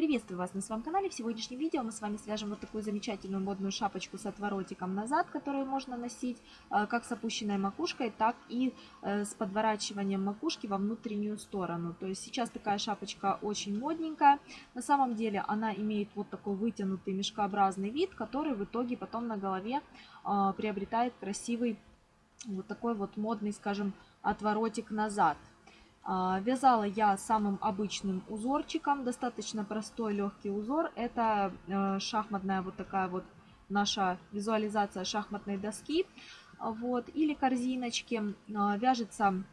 Приветствую вас на своем канале. В сегодняшнем видео мы с вами свяжем вот такую замечательную модную шапочку с отворотиком назад, которую можно носить э, как с опущенной макушкой, так и э, с подворачиванием макушки во внутреннюю сторону. То есть сейчас такая шапочка очень модненькая. На самом деле она имеет вот такой вытянутый мешкообразный вид, который в итоге потом на голове э, приобретает красивый вот такой вот модный, скажем, отворотик назад. А, вязала я самым обычным узорчиком, достаточно простой легкий узор. Это э, шахматная вот такая вот наша визуализация шахматной доски вот, или корзиночки. А, вяжется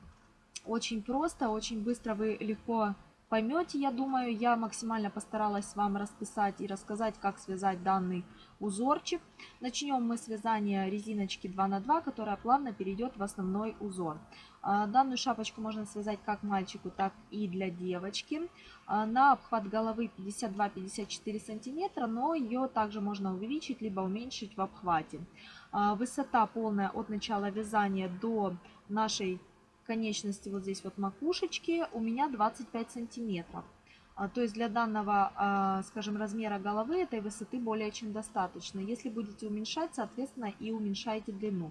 очень просто, очень быстро вы легко поймете, я думаю. Я максимально постаралась вам расписать и рассказать, как связать данный узорчик. Начнем мы с вязания резиночки 2 на 2, которая плавно перейдет в основной узор. А, данную шапочку можно связать как мальчику, так и для девочки. А, на обхват головы 52-54 сантиметра, но ее также можно увеличить, либо уменьшить в обхвате. А, высота полная от начала вязания до нашей конечности, вот здесь вот макушечки, у меня 25 сантиметров. То есть для данного, скажем, размера головы этой высоты более чем достаточно. Если будете уменьшать, соответственно, и уменьшайте длину.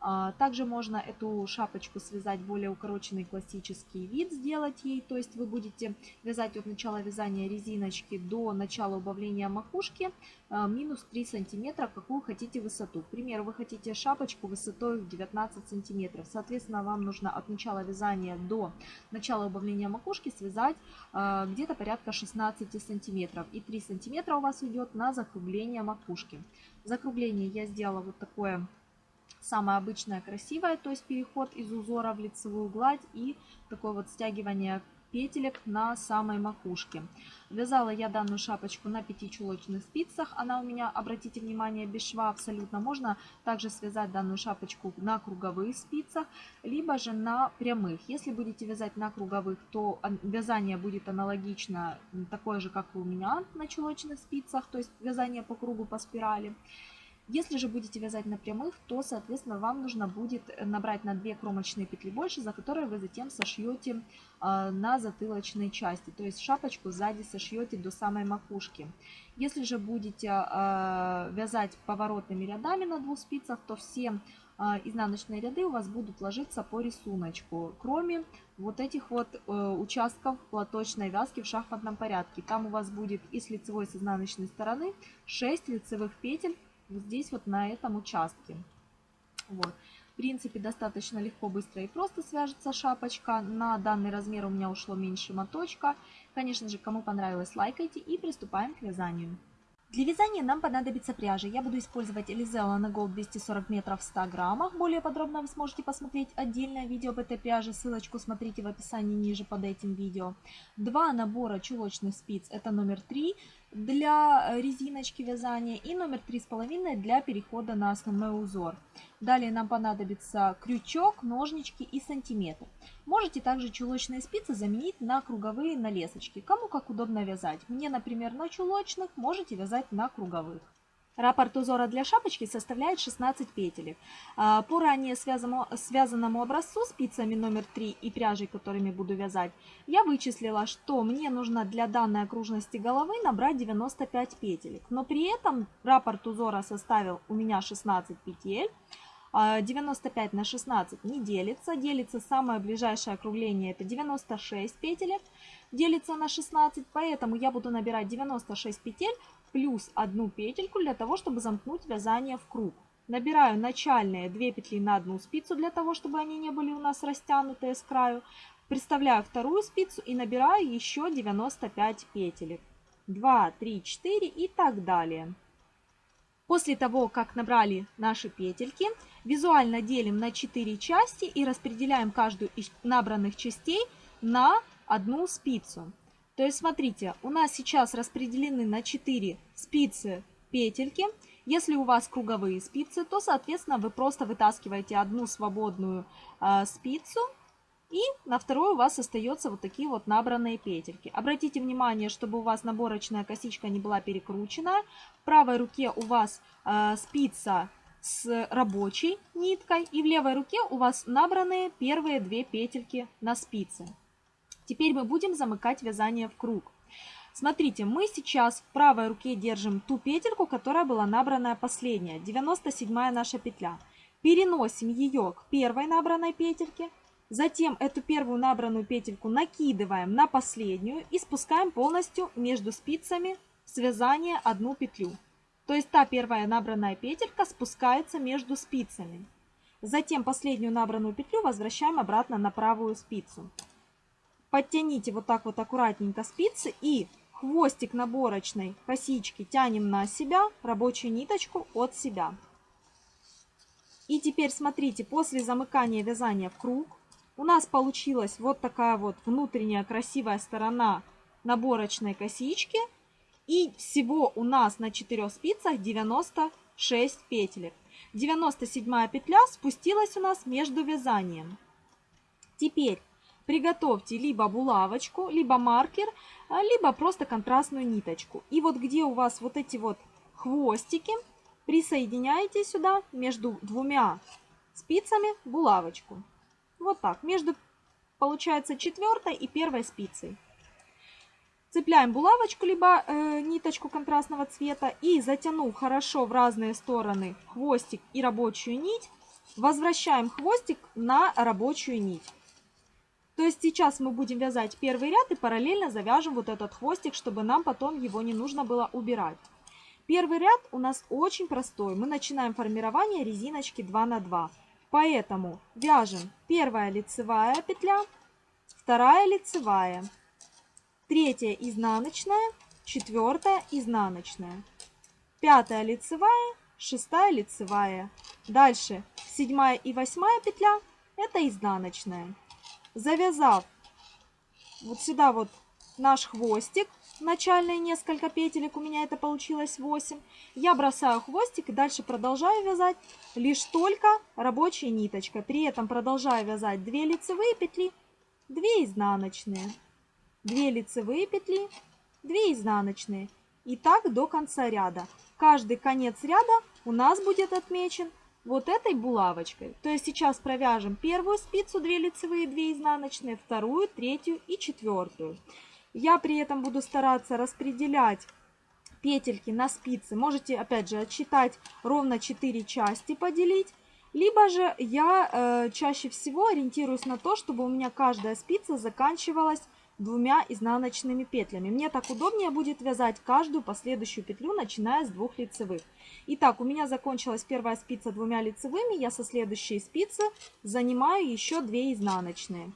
А, также можно эту шапочку связать более укороченный классический вид, сделать ей. То есть вы будете вязать от начала вязания резиночки до начала убавления макушки а, минус 3 сантиметра, какую хотите высоту. К примеру, вы хотите шапочку высотой в 19 сантиметров. Соответственно, вам нужно от начала вязания до начала убавления макушки связать а, где-то порядка 16 сантиметров. И 3 сантиметра у вас уйдет на закругление макушки. Закругление я сделала вот такое самая обычная красивая, то есть переход из узора в лицевую гладь и такое вот стягивание петелек на самой макушке. Вязала я данную шапочку на 5 чулочных спицах. Она у меня, обратите внимание, без шва абсолютно. Можно также связать данную шапочку на круговых спицах, либо же на прямых. Если будете вязать на круговых, то вязание будет аналогично такое же, как и у меня на чулочных спицах, то есть вязание по кругу по спирали. Если же будете вязать на прямых, то, соответственно, вам нужно будет набрать на 2 кромочные петли больше, за которые вы затем сошьете а, на затылочной части. То есть шапочку сзади сошьете до самой макушки. Если же будете а, вязать поворотными рядами на двух спицах, то все а, изнаночные ряды у вас будут ложиться по рисунку, кроме вот этих вот э, участков платочной вязки в шахматном порядке. Там у вас будет и с лицевой, и с изнаночной стороны 6 лицевых петель вот здесь вот на этом участке. Вот. В принципе, достаточно легко, быстро и просто свяжется шапочка. На данный размер у меня ушло меньше моточка. Конечно же, кому понравилось, лайкайте и приступаем к вязанию. Для вязания нам понадобится пряжа. Я буду использовать Elizella на Gold 240 метров в 100 граммах. Более подробно вы сможете посмотреть отдельное видео об этой пряже. Ссылочку смотрите в описании ниже под этим видео. Два набора чулочных спиц. Это номер 3 для резиночки вязания и номер 3,5 для перехода на основной узор. Далее нам понадобится крючок, ножнички и сантиметр. Можете также чулочные спицы заменить на круговые на лесочки. Кому как удобно вязать. Мне, например, на чулочных, можете вязать на круговых. Раппорт узора для шапочки составляет 16 петелек. А, по ранее связанному, связанному образцу спицами номер 3 и пряжей, которыми буду вязать, я вычислила, что мне нужно для данной окружности головы набрать 95 петелек. Но при этом раппорт узора составил у меня 16 петель. 95 а, на 16 не делится. Делится самое ближайшее округление, это 96 петелек. Делится на 16, поэтому я буду набирать 96 петель плюс одну петельку для того, чтобы замкнуть вязание в круг. Набираю начальные 2 петли на одну спицу для того, чтобы они не были у нас растянутые с краю. Приставляю вторую спицу и набираю еще 95 петелек. 2, 3, 4 и так далее. После того, как набрали наши петельки, визуально делим на 4 части и распределяем каждую из набранных частей на одну спицу. То есть, смотрите, у нас сейчас распределены на 4 спицы петельки. Если у вас круговые спицы, то, соответственно, вы просто вытаскиваете одну свободную э, спицу и на второй у вас остается вот такие вот набранные петельки. Обратите внимание, чтобы у вас наборочная косичка не была перекручена. В правой руке у вас э, спица с рабочей ниткой и в левой руке у вас набранные первые две петельки на спице. Теперь мы будем замыкать вязание в круг. Смотрите, мы сейчас в правой руке держим ту петельку, которая была набранная последняя, 97 наша петля. Переносим ее к первой набранной петельке, затем эту первую набранную петельку накидываем на последнюю и спускаем полностью между спицами связание одну петлю. То есть та первая набранная петелька спускается между спицами. Затем последнюю набранную петлю возвращаем обратно на правую спицу. Подтяните вот так вот аккуратненько спицы и хвостик наборочной косички тянем на себя, рабочую ниточку от себя. И теперь смотрите, после замыкания вязания в круг у нас получилась вот такая вот внутренняя красивая сторона наборочной косички. И всего у нас на 4 спицах 96 петелек. 97 петля спустилась у нас между вязанием. Теперь приготовьте либо булавочку, либо маркер, а, либо просто контрастную ниточку. И вот где у вас вот эти вот хвостики, присоединяете сюда между двумя спицами булавочку. Вот так, между, получается, четвертой и первой спицей. Цепляем булавочку, либо э, ниточку контрастного цвета и затянув хорошо в разные стороны хвостик и рабочую нить, возвращаем хвостик на рабочую нить. То есть сейчас мы будем вязать первый ряд и параллельно завяжем вот этот хвостик, чтобы нам потом его не нужно было убирать. Первый ряд у нас очень простой. Мы начинаем формирование резиночки 2 на 2. Поэтому вяжем первая лицевая петля, вторая лицевая, третья изнаночная, четвертая изнаночная, пятая лицевая, шестая лицевая. Дальше седьмая и восьмая петля это изнаночная. Завязав вот сюда вот наш хвостик, начальные несколько петелек, у меня это получилось 8. Я бросаю хвостик и дальше продолжаю вязать лишь только рабочей ниточкой. При этом продолжаю вязать 2 лицевые петли, 2 изнаночные, 2 лицевые петли, 2 изнаночные. И так до конца ряда. Каждый конец ряда у нас будет отмечен вот этой булавочкой. То есть сейчас провяжем первую спицу 2 лицевые, 2 изнаночные, вторую, третью и четвертую. Я при этом буду стараться распределять петельки на спицы. Можете, опять же, отсчитать ровно 4 части, поделить. Либо же я э, чаще всего ориентируюсь на то, чтобы у меня каждая спица заканчивалась двумя изнаночными петлями. Мне так удобнее будет вязать каждую последующую петлю, начиная с двух лицевых. Итак, у меня закончилась первая спица двумя лицевыми, я со следующей спицы занимаю еще 2 изнаночные.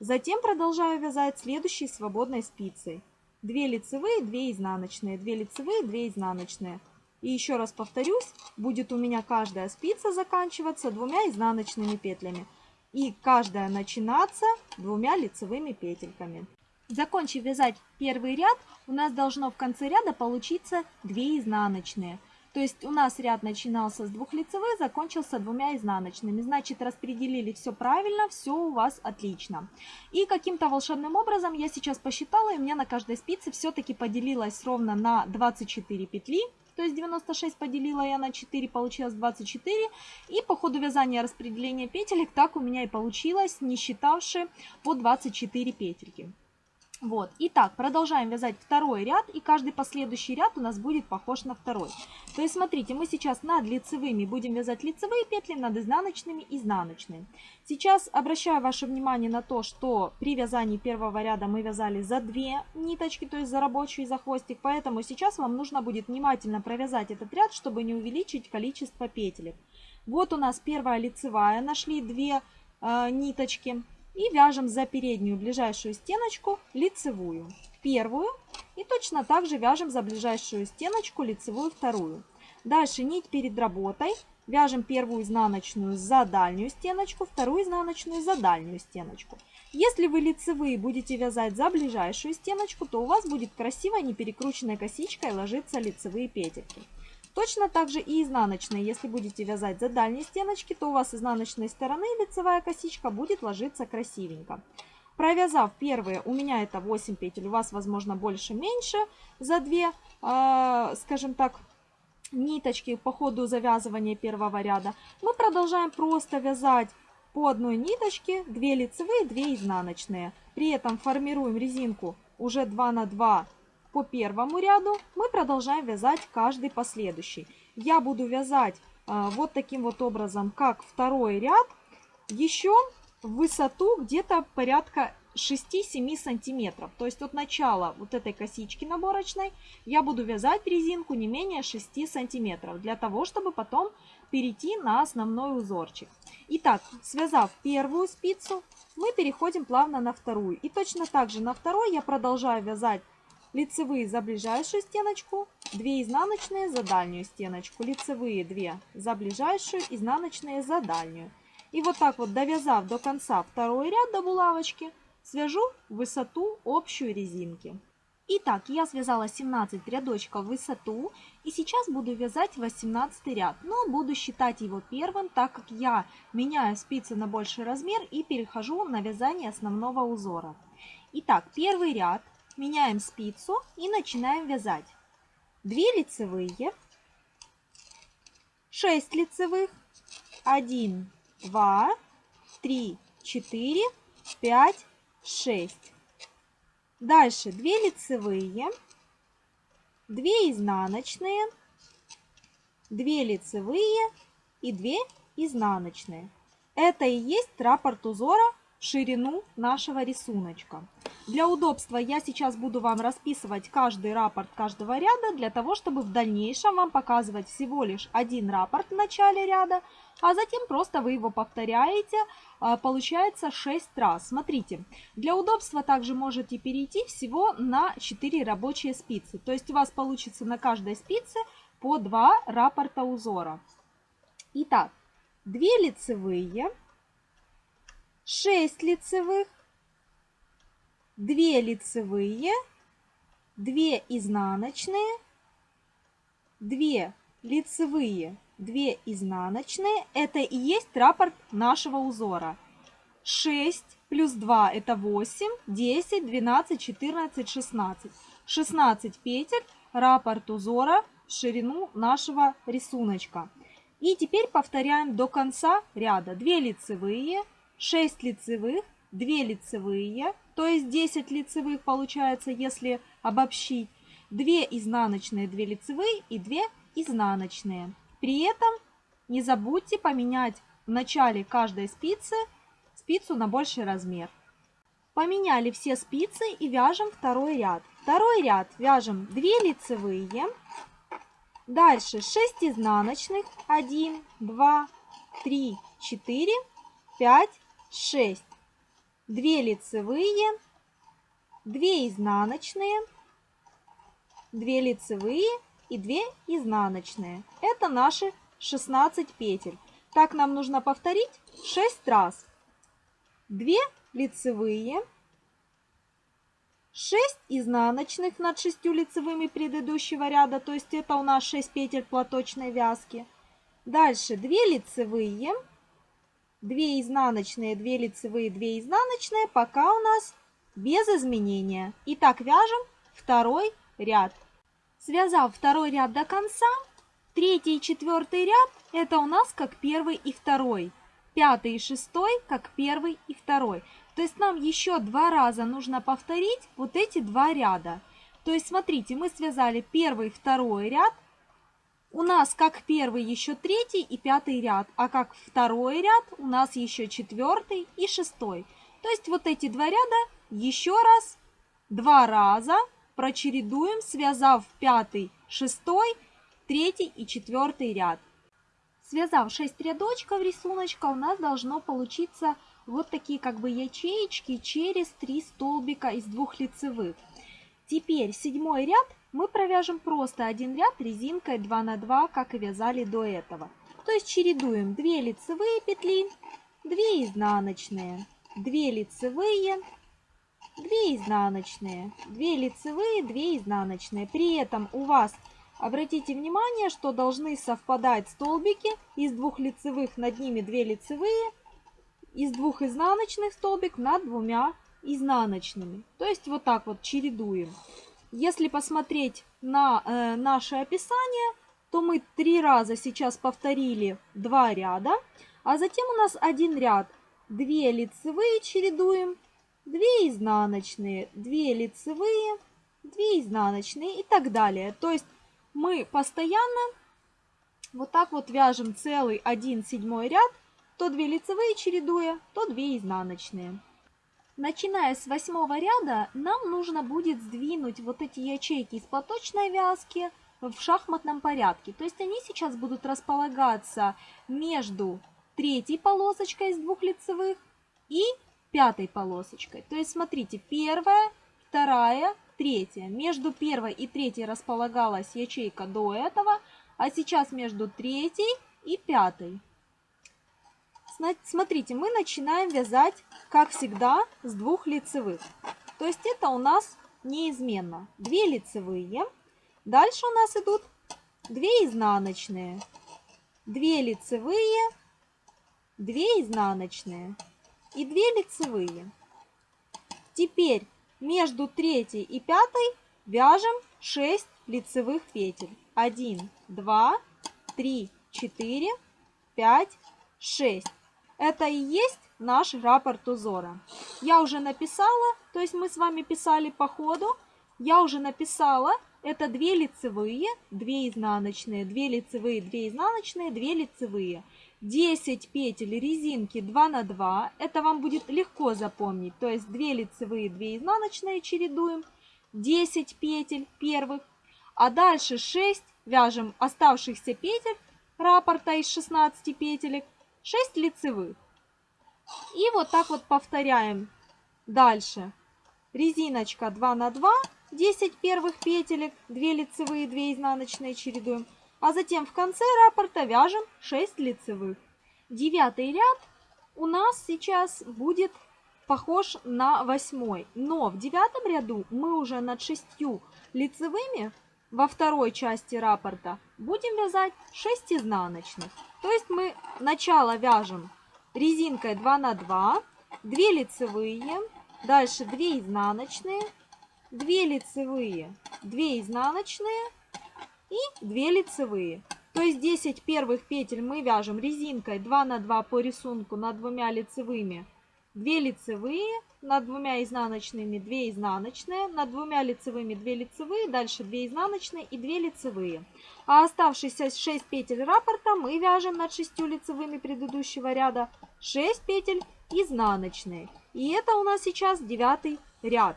Затем продолжаю вязать следующей свободной спицей. 2 лицевые, 2 изнаночные, 2 лицевые, 2 изнаночные. И еще раз повторюсь, будет у меня каждая спица заканчиваться двумя изнаночными петлями. И каждая начинаться двумя лицевыми петельками. Закончив вязать первый ряд, у нас должно в конце ряда получиться 2 изнаночные. То есть у нас ряд начинался с двух лицевых, закончился двумя изнаночными. Значит, распределили все правильно, все у вас отлично. И каким-то волшебным образом я сейчас посчитала, и у меня на каждой спице все-таки поделилось ровно на 24 петли. То есть 96 поделила я на 4, получилось 24. И по ходу вязания распределения петелек так у меня и получилось, не считавши по 24 петельки. Вот, итак, продолжаем вязать второй ряд, и каждый последующий ряд у нас будет похож на второй. То есть, смотрите, мы сейчас над лицевыми будем вязать лицевые петли, над изнаночными изнаночные. Сейчас обращаю ваше внимание на то, что при вязании первого ряда мы вязали за две ниточки, то есть за рабочую и за хвостик, поэтому сейчас вам нужно будет внимательно провязать этот ряд, чтобы не увеличить количество петелек. Вот у нас первая лицевая, нашли две э, ниточки. И вяжем за переднюю ближайшую стеночку лицевую, первую. И точно так же вяжем за ближайшую стеночку лицевую вторую. Дальше нить перед работой. Вяжем первую изнаночную за дальнюю стеночку, вторую изнаночную за дальнюю стеночку. Если вы лицевые будете вязать за ближайшую стеночку, то у вас будет красивая неперекрученная косичка и ложиться лицевые петельки. Точно так же и изнаночные. Если будете вязать за дальние стеночки, то у вас изнаночной стороны лицевая косичка будет ложиться красивенько. Провязав первые, у меня это 8 петель, у вас возможно больше-меньше, за 2, э, скажем так, ниточки по ходу завязывания первого ряда, мы продолжаем просто вязать по одной ниточке 2 лицевые, 2 изнаночные. При этом формируем резинку уже 2 на 2 по первому ряду, мы продолжаем вязать каждый последующий. Я буду вязать а, вот таким вот образом, как второй ряд, еще в высоту где-то порядка 6-7 сантиметров. То есть от начала вот этой косички наборочной я буду вязать резинку не менее 6 сантиметров, для того, чтобы потом перейти на основной узорчик. Итак, связав первую спицу, мы переходим плавно на вторую. И точно так же на второй я продолжаю вязать лицевые за ближайшую стеночку, 2 изнаночные за дальнюю стеночку, лицевые 2 за ближайшую, изнаночные за дальнюю. И вот так вот довязав до конца второй ряд до булавочки, свяжу высоту общую резинки. Итак, я связала 17 рядочков высоту и сейчас буду вязать 18 ряд, но буду считать его первым, так как я меняю спицы на больший размер и перехожу на вязание основного узора. Итак, первый ряд, меняем спицу и начинаем вязать. 2 лицевые, 6 лицевых, 1, 2, 3, 4, 5, 6. Дальше 2 лицевые, 2 изнаночные, 2 лицевые и 2 изнаночные. Это и есть раппорт узора ширину нашего рисуночка. Для удобства я сейчас буду вам расписывать каждый раппорт каждого ряда, для того, чтобы в дальнейшем вам показывать всего лишь один раппорт в начале ряда, а затем просто вы его повторяете, а, получается 6 раз. Смотрите, для удобства также можете перейти всего на 4 рабочие спицы. То есть у вас получится на каждой спице по 2 раппорта узора. Итак, 2 лицевые, 6 лицевых, 2 лицевые, 2 изнаночные, 2 лицевые, 2 изнаночные. Это и есть раппорт нашего узора. 6 плюс 2 это 8, 10, 12, 14, 16. 16 петель, раппорт узора в ширину нашего рисуночка. И теперь повторяем до конца ряда. 2 лицевые, 6 лицевых, 2 лицевые, то есть 10 лицевых получается, если обобщить. 2 изнаночные, 2 лицевые и 2 изнаночные. При этом не забудьте поменять в начале каждой спицы спицу на больший размер. Поменяли все спицы и вяжем второй ряд. Второй ряд вяжем 2 лицевые, дальше 6 изнаночных, 1, 2, 3, 4, 5, 6, 2 лицевые, 2 изнаночные, 2 лицевые и 2 изнаночные. Это наши 16 петель. Так нам нужно повторить 6 раз. 2 лицевые, 6 изнаночных над 6 лицевыми предыдущего ряда, то есть это у нас 6 петель платочной вязки. Дальше 2 лицевые, 2 изнаночные, 2 лицевые, 2 изнаночные, пока у нас без изменения. Итак, вяжем второй ряд. Связав второй ряд до конца, третий и четвертый ряд это у нас как первый и второй. Пятый и шестой как первый и второй. То есть нам еще два раза нужно повторить вот эти два ряда. То есть смотрите, мы связали первый и второй ряд. У нас как первый еще третий и пятый ряд, а как второй ряд у нас еще четвертый и шестой. То есть вот эти два ряда еще раз, два раза прочередуем, связав пятый, шестой, третий и четвертый ряд. Связав 6 рядочков рисуночка, у нас должно получиться вот такие как бы ячеечки через 3 столбика из двух лицевых. Теперь седьмой ряд мы провяжем просто один ряд резинкой 2 на 2, как и вязали до этого. То есть чередуем 2 лицевые петли, 2 изнаночные, 2 лицевые, 2 изнаночные, 2 лицевые, 2 изнаночные. При этом у вас, обратите внимание, что должны совпадать столбики из двух лицевых, над ними 2 лицевые, из двух изнаночных столбик над двумя изнаночными. То есть вот так вот чередуем. Если посмотреть на э, наше описание, то мы три раза сейчас повторили два ряда, а затем у нас один ряд. 2 лицевые чередуем, 2 изнаночные, 2 лицевые, 2 2 изнаночные и так далее. То есть мы постоянно вот так вот вяжем целый 1 седьмой ряд, то 2 лицевые чередуя, то 2 изнаночные. Начиная с восьмого ряда, нам нужно будет сдвинуть вот эти ячейки из платочной вязки в шахматном порядке. То есть они сейчас будут располагаться между третьей полосочкой из двух лицевых и пятой полосочкой. То есть смотрите, первая, вторая, третья. Между первой и третьей располагалась ячейка до этого, а сейчас между третьей и пятой. Смотрите, мы начинаем вязать, как всегда, с двух лицевых. То есть это у нас неизменно. Две лицевые. Дальше у нас идут две изнаночные. Две лицевые, две изнаночные и две лицевые. Теперь между третьей и пятой вяжем 6 лицевых петель. 1, 2, 3, 4, 5, 6. Это и есть наш рапорт узора. Я уже написала, то есть мы с вами писали по ходу, я уже написала, это 2 лицевые, 2 изнаночные, 2 лицевые, 2 изнаночные, 2 лицевые. 10 петель резинки 2 на 2, это вам будет легко запомнить, то есть 2 лицевые, 2 изнаночные чередуем, 10 петель первых, а дальше 6 вяжем оставшихся петель раппорта из 16 петелек 6 лицевых. И вот так вот повторяем дальше. Резиночка 2 на 2, 10 первых петелек, 2 лицевые, 2 изнаночные чередуем. А затем в конце раппорта вяжем 6 лицевых. Девятый ряд у нас сейчас будет похож на восьмой. Но в девятом ряду мы уже над шестью лицевыми во второй части раппорта будем вязать 6 изнаночных. То есть мы начало вяжем резинкой 2 на 2, 2 лицевые, дальше 2 изнаночные, 2 лицевые, 2 изнаночные и 2 лицевые. То есть 10 первых петель мы вяжем резинкой 2 на 2 по рисунку над двумя лицевыми, 2 лицевые, над двумя изнаночными 2 изнаночные, над двумя лицевыми 2 лицевые, дальше 2 изнаночные и 2 лицевые. А оставшиеся 6 петель раппорта мы вяжем над 6 лицевыми предыдущего ряда 6 петель изнаночные. И это у нас сейчас девятый ряд.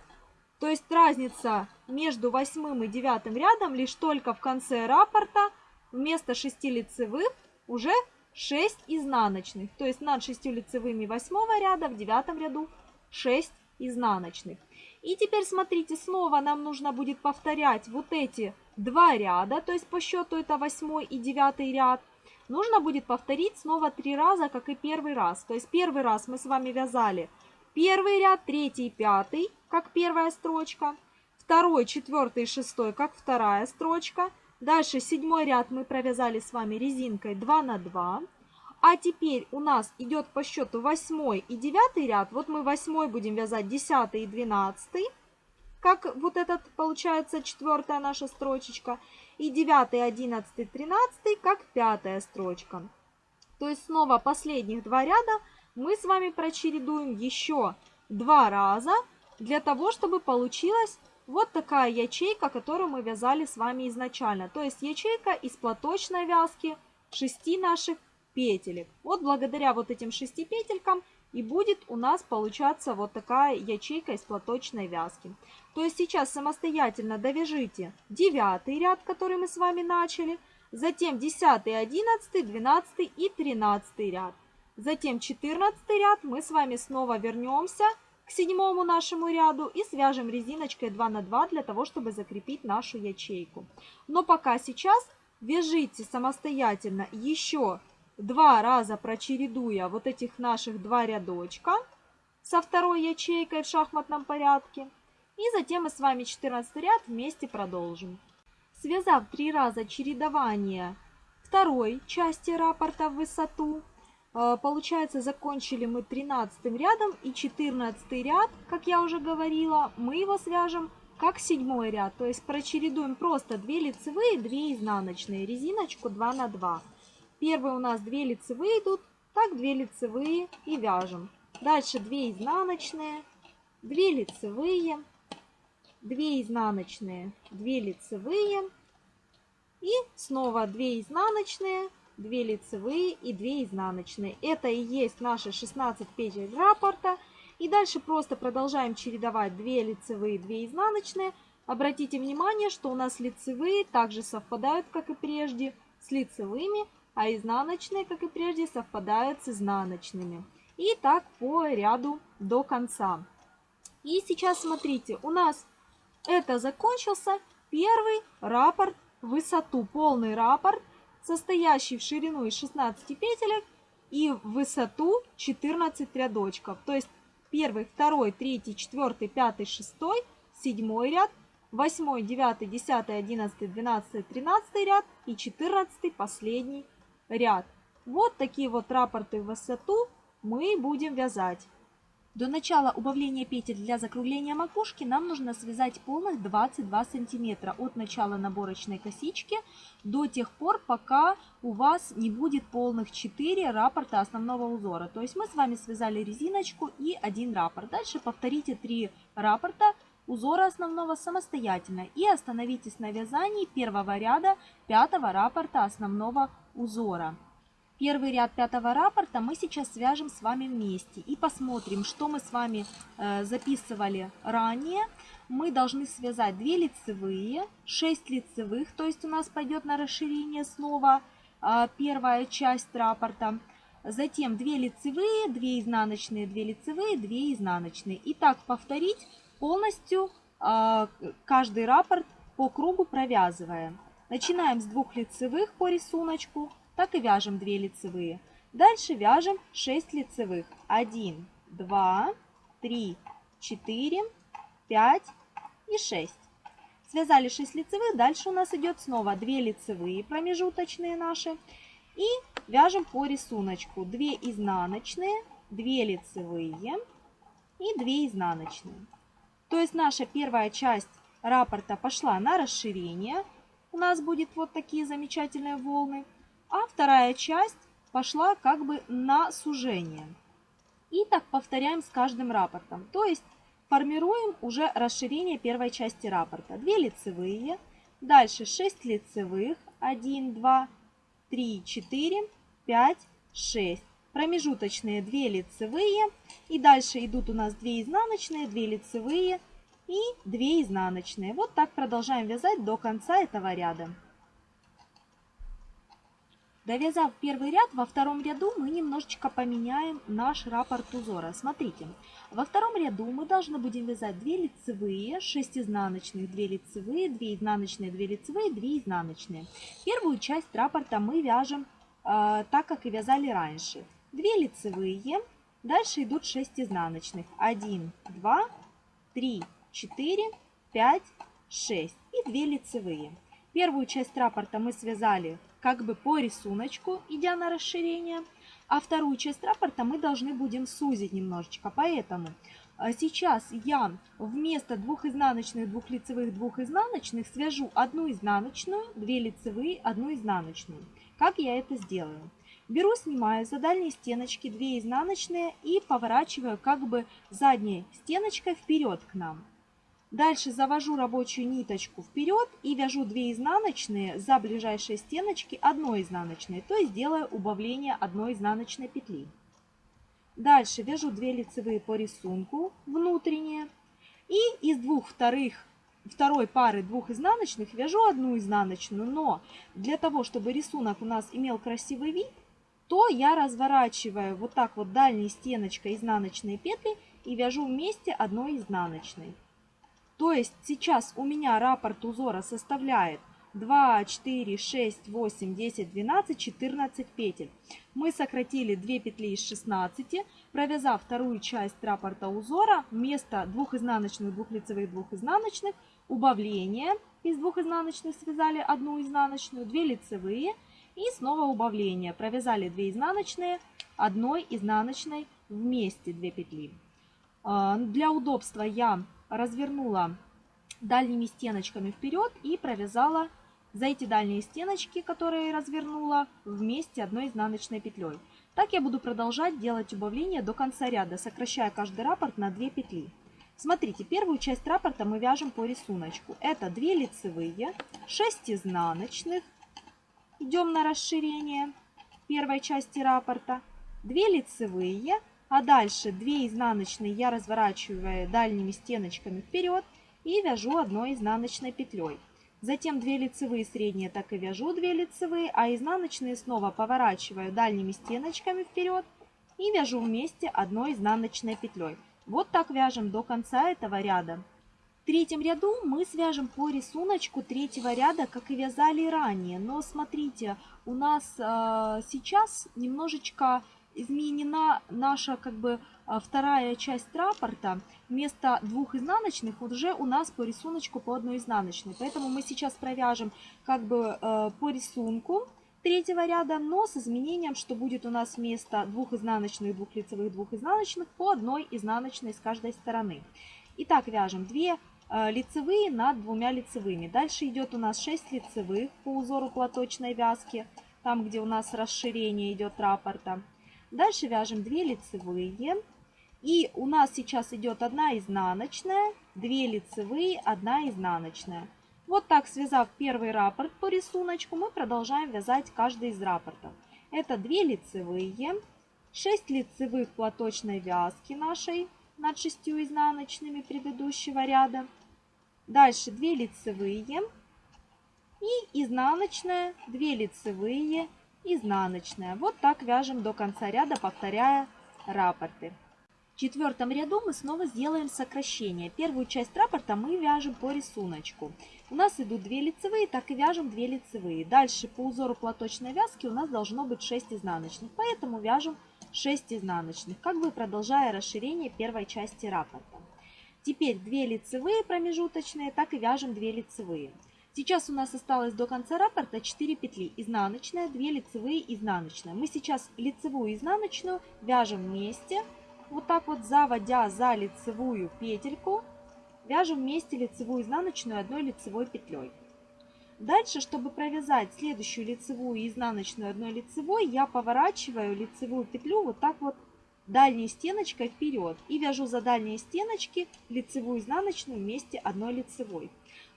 То есть разница между восьмым и девятым рядом лишь только в конце раппорта вместо 6 лицевых уже 6 изнаночных. То есть над 6 лицевыми восьмого ряда в девятом ряду 6 изнаночных. И теперь смотрите, снова нам нужно будет повторять вот эти два ряда, то есть по счету это восьмой и девятый ряд. Нужно будет повторить снова три раза, как и первый раз. То есть первый раз мы с вами вязали первый ряд, третий, пятый, как первая строчка. Второй, четвертый, шестой, как вторая строчка. Дальше седьмой ряд мы провязали с вами резинкой 2 на 2. А теперь у нас идет по счету 8 и 9 ряд. Вот мы 8 будем вязать 10 и 12. Как вот этот получается четвертая наша строчечка. И 9, 11, 13 как пятая строчка. То есть снова последних два ряда мы с вами прочередуем еще два раза. Для того, чтобы получилась вот такая ячейка, которую мы вязали с вами изначально. То есть ячейка из платочной вязки 6 наших петелек. Вот благодаря вот этим шести петелькам и будет у нас получаться вот такая ячейка из платочной вязки. То есть сейчас самостоятельно довяжите девятый ряд, который мы с вами начали, затем 10, 11, 12 и 13 ряд. Затем 14 ряд мы с вами снова вернемся к седьмому нашему ряду и свяжем резиночкой 2 на 2 для того, чтобы закрепить нашу ячейку. Но пока сейчас вяжите самостоятельно еще два раза прочередуя вот этих наших два рядочка со второй ячейкой в шахматном порядке. И затем мы с вами 14 ряд вместе продолжим. Связав три раза чередование второй части раппорта в высоту, получается закончили мы 13 рядом и 14 ряд, как я уже говорила, мы его свяжем как седьмой ряд. То есть прочередуем просто 2 лицевые, 2 изнаночные, резиночку 2 на 2. Первые у нас 2 лицевые идут, так 2 лицевые и вяжем. Дальше 2 изнаночные, 2 лицевые, 2 изнаночные, 2 лицевые и снова 2 изнаночные, 2 лицевые и 2 изнаночные. Это и есть наши 16 петель раппорта. И дальше просто продолжаем чередовать 2 лицевые, 2 изнаночные. Обратите внимание, что у нас лицевые также совпадают, как и прежде, с лицевыми, а изнаночные, как и прежде, совпадают с изнаночными. И так по ряду до конца. И сейчас смотрите, у нас это закончился первый раппорт высоту, полный раппорт, состоящий в ширину из 16 петелек и в высоту 14 рядочков. То есть первый, второй, третий, четвертый, пятый, шестой, седьмой ряд, восьмой, девятый, десятый, одиннадцатый, двенадцатый, тринадцатый ряд и четырнадцатый последний ряд. Вот такие вот раппорты в высоту мы будем вязать. До начала убавления петель для закругления макушки нам нужно связать полных 22 сантиметра от начала наборочной косички до тех пор, пока у вас не будет полных 4 раппорта основного узора. То есть мы с вами связали резиночку и один раппорт. Дальше повторите 3 раппорта узора основного самостоятельно и остановитесь на вязании первого ряда пятого раппорта основного узора. Первый ряд пятого раппорта мы сейчас свяжем с вами вместе и посмотрим, что мы с вами э, записывали ранее. Мы должны связать 2 лицевые, 6 лицевых, то есть у нас пойдет на расширение слова э, первая часть раппорта. Затем 2 лицевые, 2 изнаночные, 2 лицевые, 2 изнаночные. И так повторить полностью э, каждый раппорт по кругу провязывая. Начинаем с двух лицевых по рисунку так и вяжем 2 лицевые. Дальше вяжем 6 лицевых. 1, 2, 3, 4, 5 и 6. Связали 6 лицевых, дальше у нас идет снова 2 лицевые промежуточные наши. И вяжем по рисунку 2 изнаночные, 2 лицевые и 2 изнаночные. То есть наша первая часть раппорта пошла на расширение. У нас будет вот такие замечательные волны а вторая часть пошла как бы на сужение. И так повторяем с каждым рапортом. То есть формируем уже расширение первой части рапорта. 2 лицевые, дальше 6 лицевых, 1, 2, 3, 4, 5, 6. Промежуточные 2 лицевые. И дальше идут у нас 2 изнаночные, 2 лицевые и 2 изнаночные. Вот так продолжаем вязать до конца этого ряда. Довязав первый ряд, во втором ряду мы немножечко поменяем наш раппорт узора. Смотрите, во втором ряду мы должны будем вязать 2 лицевые, 6 изнаночных, 2 лицевые, 2 изнаночные, 2 лицевые, 2 изнаночные. Первую часть раппорта мы вяжем э, так, как и вязали раньше. 2 лицевые, дальше идут 6 изнаночных. 1, 2, 3, 4, 5, 6 и 2 лицевые. Первую часть раппорта мы связали как бы по рисунку, идя на расширение. А вторую часть раппорта мы должны будем сузить немножечко. Поэтому а, сейчас я вместо двух изнаночных, двух лицевых, двух изнаночных свяжу одну изнаночную, две лицевые, одну изнаночную. Как я это сделаю? Беру, снимаю за дальние стеночки 2 изнаночные и поворачиваю как бы задней стеночкой вперед к нам. Дальше завожу рабочую ниточку вперед и вяжу 2 изнаночные за ближайшие стеночки одной изнаночной, то есть делаю убавление одной изнаночной петли. Дальше вяжу 2 лицевые по рисунку внутренние и из двух вторых второй пары двух изнаночных вяжу одну изнаночную, но для того, чтобы рисунок у нас имел красивый вид, то я разворачиваю вот так вот дальней стеночкой изнаночные петли и вяжу вместе одной изнаночной. То есть сейчас у меня раппорт узора составляет 2, 4, 6, 8, 10, 12, 14 петель. Мы сократили 2 петли из 16, провязав вторую часть раппорта узора вместо двух изнаночных, двух лицевых, двух изнаночных, убавление из двух изнаночных связали одну изнаночную, 2 лицевые и снова убавление. Провязали 2 изнаночные, одной изнаночной вместе 2 петли. А, для удобства я развернула дальними стеночками вперед и провязала за эти дальние стеночки, которые развернула, вместе одной изнаночной петлей. Так я буду продолжать делать убавление до конца ряда, сокращая каждый раппорт на 2 петли. Смотрите, первую часть раппорта мы вяжем по рисунку. Это 2 лицевые, 6 изнаночных. Идем на расширение первой части раппорта. 2 лицевые, а дальше 2 изнаночные я разворачиваю дальними стеночками вперед и вяжу одной изнаночной петлей. Затем 2 лицевые средние так и вяжу 2 лицевые, а изнаночные снова поворачиваю дальними стеночками вперед и вяжу вместе одной изнаночной петлей. Вот так вяжем до конца этого ряда. В третьем ряду мы свяжем по рисунку третьего ряда, как и вязали ранее. Но смотрите, у нас э, сейчас немножечко изменена наша как бы а, вторая часть раппорта. Вместо двух изнаночных уже у нас по рисунку по одной изнаночной. Поэтому мы сейчас провяжем как бы э, по рисунку третьего ряда, но с изменением, что будет у нас вместо двух изнаночных, двух лицевых, двух изнаночных по одной изнаночной с каждой стороны. Итак, вяжем 2 э, лицевые над двумя лицевыми. Дальше идет у нас 6 лицевых по узору платочной вязки, там где у нас расширение идет раппорта. Дальше вяжем 2 лицевые. И у нас сейчас идет одна изнаночная, 2 лицевые, 1 изнаночная. Вот так, связав первый раппорт по рисунку, мы продолжаем вязать каждый из раппортов. Это 2 лицевые, 6 лицевых платочной вязки нашей над 6 изнаночными предыдущего ряда. Дальше 2 лицевые и изнаночная, 2 лицевые, изнаночная. Вот так вяжем до конца ряда, повторяя раппорты. В четвертом ряду мы снова сделаем сокращение. Первую часть раппорта мы вяжем по рисунку. У нас идут 2 лицевые, так и вяжем 2 лицевые. Дальше по узору платочной вязки у нас должно быть 6 изнаночных, поэтому вяжем 6 изнаночных, как бы продолжая расширение первой части раппорта. Теперь 2 лицевые промежуточные, так и вяжем 2 лицевые. Сейчас у нас осталось до конца раппорта 4 петли. Изнаночная, 2 лицевые, изнаночная. Мы сейчас лицевую изнаночную вяжем вместе. Вот так вот заводя за лицевую петельку, вяжем вместе лицевую изнаночную одной лицевой петлей. Дальше, чтобы провязать следующую лицевую и изнаночную одной лицевой, я поворачиваю лицевую петлю вот так вот дальней стеночкой вперед и вяжу за дальние стеночки лицевую и изнаночную вместе одной лицевой.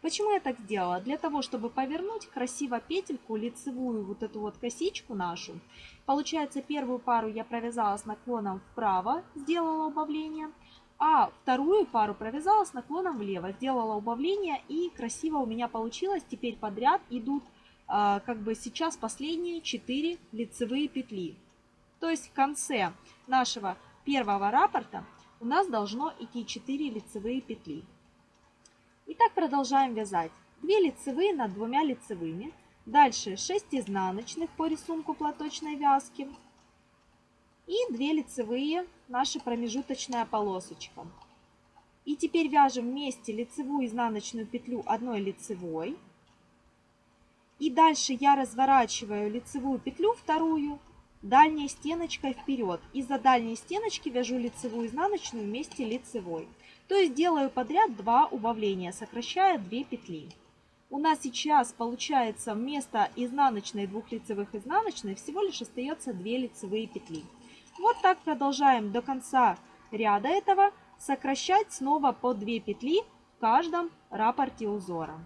Почему я так сделала? Для того, чтобы повернуть красиво петельку, лицевую вот эту вот косичку нашу. Получается, первую пару я провязала с наклоном вправо, сделала убавление. А вторую пару провязала с наклоном влево, сделала убавление и красиво у меня получилось. Теперь подряд идут а, как бы сейчас последние 4 лицевые петли. То есть в конце нашего первого раппорта у нас должно идти 4 лицевые петли. И так продолжаем вязать. 2 лицевые над двумя лицевыми. Дальше 6 изнаночных по рисунку платочной вязки. И 2 лицевые, наша промежуточная полосочка. И теперь вяжем вместе лицевую изнаночную петлю одной лицевой. И дальше я разворачиваю лицевую петлю вторую дальней стеночкой вперед. И за дальней стеночки вяжу лицевую изнаночную вместе лицевой. То есть делаю подряд два убавления, сокращая 2 петли. У нас сейчас получается вместо изнаночной двух лицевых изнаночной всего лишь остается 2 лицевые петли. Вот так продолжаем до конца ряда этого сокращать снова по 2 петли в каждом рапорте узора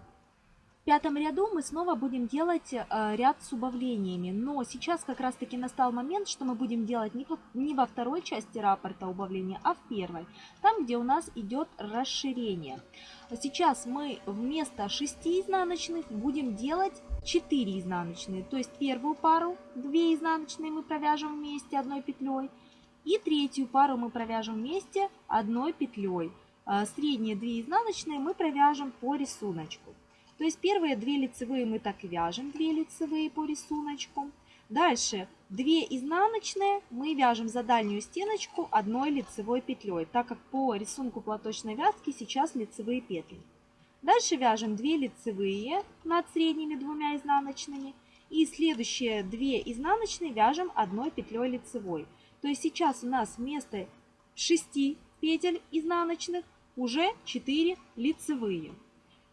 пятом ряду мы снова будем делать э, ряд с убавлениями, но сейчас как раз таки настал момент, что мы будем делать не, во второй части раппорта убавления, а в первой, там где у нас идет расширение. Сейчас мы вместо 6 изнаночных будем делать 4 изнаночные, то есть первую пару 2 изнаночные мы провяжем вместе одной петлей, и третью пару мы провяжем вместе одной петлей. Э, средние 2 изнаночные мы провяжем по рисунку. То есть первые две лицевые мы так и вяжем, две лицевые по рисунку. Дальше 2 изнаночные мы вяжем за дальнюю стеночку одной лицевой петлей, так как по рисунку платочной вязки сейчас лицевые петли. Дальше вяжем 2 лицевые над средними двумя изнаночными. И следующие 2 изнаночные вяжем одной петлей лицевой. То есть сейчас у нас вместо 6 петель изнаночных уже 4 лицевые.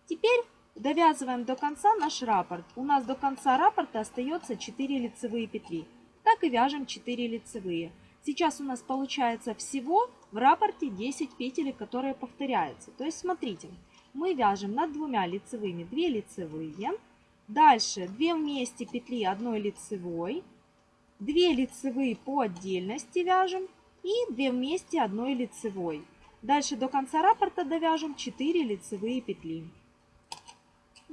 Теперь Довязываем до конца наш раппорт. У нас до конца раппорта остается 4 лицевые петли. Так и вяжем 4 лицевые. Сейчас у нас получается всего в раппорте 10 петель, которые повторяются. То есть смотрите, мы вяжем над двумя лицевыми 2 лицевые, дальше 2 вместе петли одной лицевой, 2 лицевые по отдельности вяжем и 2 вместе одной лицевой. Дальше до конца раппорта довяжем 4 лицевые петли.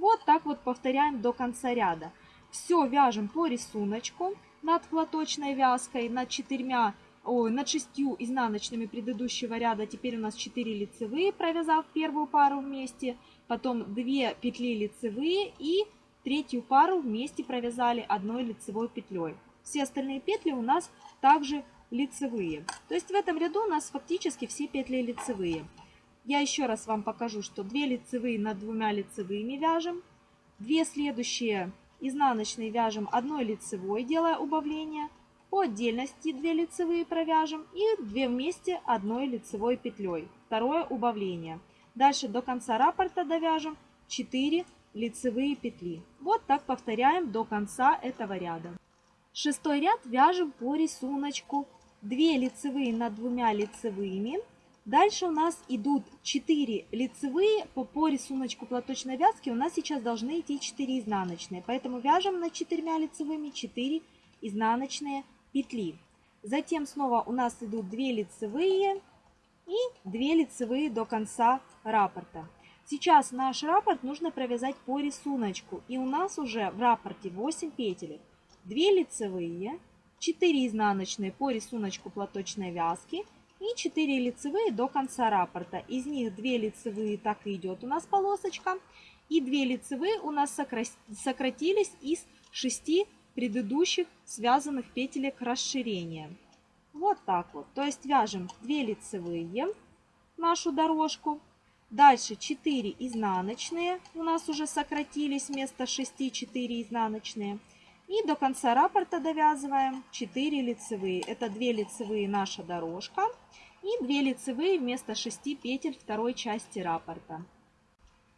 Вот так вот повторяем до конца ряда. Все вяжем по рисунку над платочной вязкой, над четырьмя, ой, над шестью изнаночными предыдущего ряда. Теперь у нас 4 лицевые, провязав первую пару вместе, потом 2 петли лицевые и третью пару вместе провязали одной лицевой петлей. Все остальные петли у нас также лицевые. То есть в этом ряду у нас фактически все петли лицевые. Я еще раз вам покажу, что 2 лицевые над двумя лицевыми вяжем. 2 следующие изнаночные вяжем одной лицевой, делая убавление. По отдельности 2 лицевые провяжем и 2 вместе одной лицевой петлей. Второе убавление. Дальше до конца раппорта довяжем 4 лицевые петли. Вот так повторяем до конца этого ряда. Шестой ряд вяжем по рисунку. 2 лицевые над двумя лицевыми. Дальше у нас идут 4 лицевые по, по рисунку платочной вязки. У нас сейчас должны идти 4 изнаночные. Поэтому вяжем над 4 лицевыми 4 изнаночные петли. Затем снова у нас идут 2 лицевые и 2 лицевые до конца раппорта. Сейчас наш раппорт нужно провязать по рисунку. И у нас уже в раппорте 8 петель. 2 лицевые, 4 изнаночные по рисунку платочной вязки и 4 лицевые до конца раппорта. Из них 2 лицевые так и идет у нас полосочка. И 2 лицевые у нас сократились из 6 предыдущих связанных петелек расширения. Вот так вот. То есть вяжем 2 лицевые нашу дорожку. Дальше 4 изнаночные у нас уже сократились вместо 6 4 изнаночные. И до конца раппорта довязываем 4 лицевые. Это 2 лицевые наша дорожка и 2 лицевые вместо 6 петель второй части раппорта.